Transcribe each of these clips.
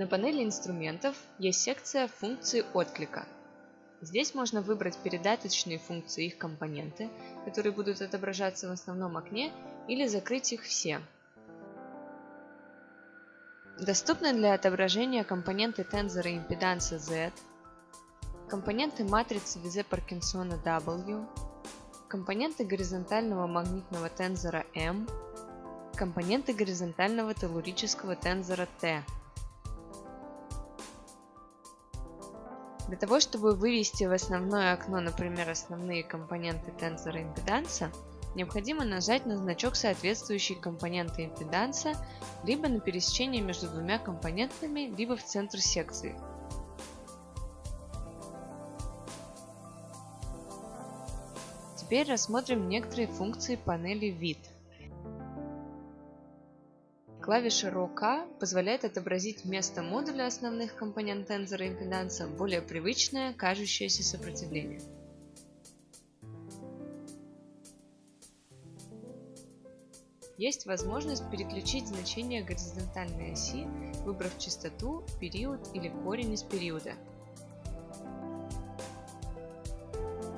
На панели инструментов есть секция функции отклика. Здесь можно выбрать передаточные функции их компоненты, которые будут отображаться в основном окне, или закрыть их все. Доступны для отображения компоненты тензора импеданса Z, компоненты матрицы Визе-Паркинсона W, компоненты горизонтального магнитного тензора M, компоненты горизонтального телурического тензора T. Для того, чтобы вывести в основное окно, например, основные компоненты тензора импеданса, необходимо нажать на значок соответствующей компоненты импеданса, либо на пересечение между двумя компонентами, либо в центр секции. Теперь рассмотрим некоторые функции панели вид. Клавиша ROK позволяет отобразить вместо модуля основных компонент тензора импеданса более привычное, кажущееся сопротивление. Есть возможность переключить значение горизонтальной оси, выбрав частоту, период или корень из периода.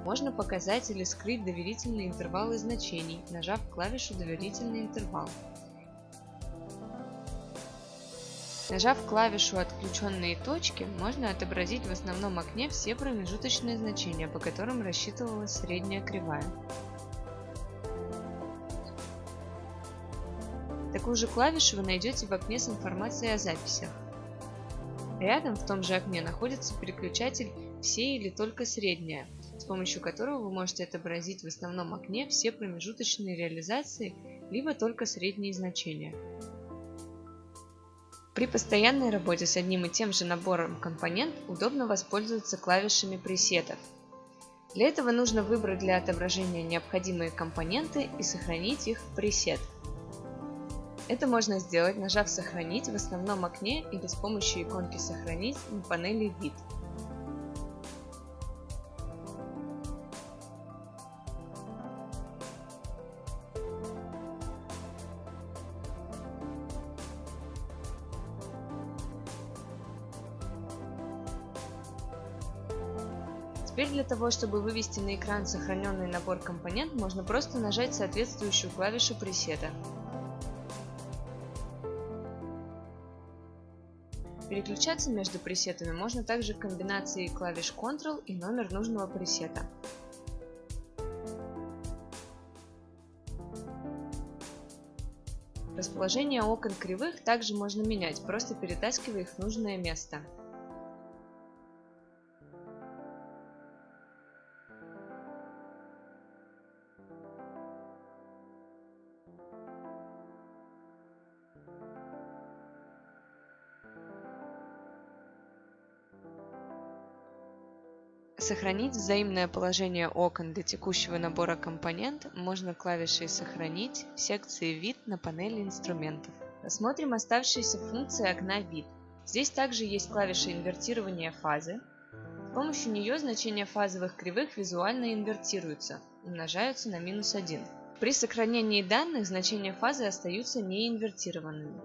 Можно показать или скрыть доверительные интервалы значений, нажав клавишу «Доверительный интервал». Нажав клавишу «Отключенные точки», можно отобразить в основном окне все промежуточные значения, по которым рассчитывалась средняя кривая. Такую же клавишу вы найдете в окне с информацией о записях. Рядом в том же окне находится переключатель «Все или только средняя», с помощью которого вы можете отобразить в основном окне все промежуточные реализации, либо только средние значения. При постоянной работе с одним и тем же набором компонент удобно воспользоваться клавишами пресетов. Для этого нужно выбрать для отображения необходимые компоненты и сохранить их в пресет. Это можно сделать, нажав «Сохранить» в основном окне или с помощью иконки «Сохранить» на панели «Вид». Теперь для того, чтобы вывести на экран сохраненный набор компонент, можно просто нажать соответствующую клавишу пресета. Переключаться между пресетами можно также комбинацией клавиш Ctrl и номер нужного пресета. Расположение окон кривых также можно менять, просто перетаскивая их в нужное место. Сохранить взаимное положение окон до текущего набора компонент можно клавишей «Сохранить» в секции «Вид» на панели инструментов. Рассмотрим оставшиеся функции окна «Вид». Здесь также есть клавиша инвертирования фазы. С помощью нее значения фазовых кривых визуально инвертируются, умножаются на минус 1. При сохранении данных значения фазы остаются неинвертированными.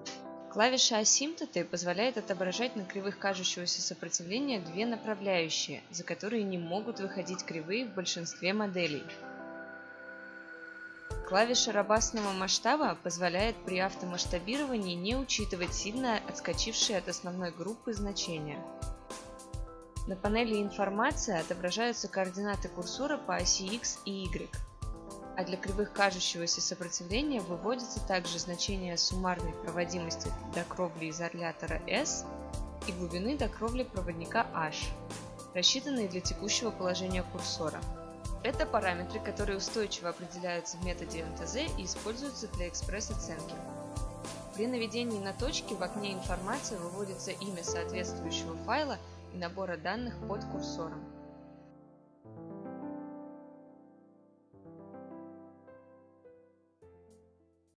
Клавиша асимптоты позволяет отображать на кривых кажущегося сопротивления две направляющие, за которые не могут выходить кривые в большинстве моделей. Клавиша робастного масштаба позволяет при автомасштабировании не учитывать сильно отскочившие от основной группы значения. На панели «Информация» отображаются координаты курсора по оси X и Y а для кривых кажущегося сопротивления выводится также значение суммарной проводимости до кровли изолятора S и глубины до кровли проводника H, рассчитанные для текущего положения курсора. Это параметры, которые устойчиво определяются в методе МТЗ и используются для экспресс-оценки. При наведении на точки в окне информации выводится имя соответствующего файла и набора данных под курсором.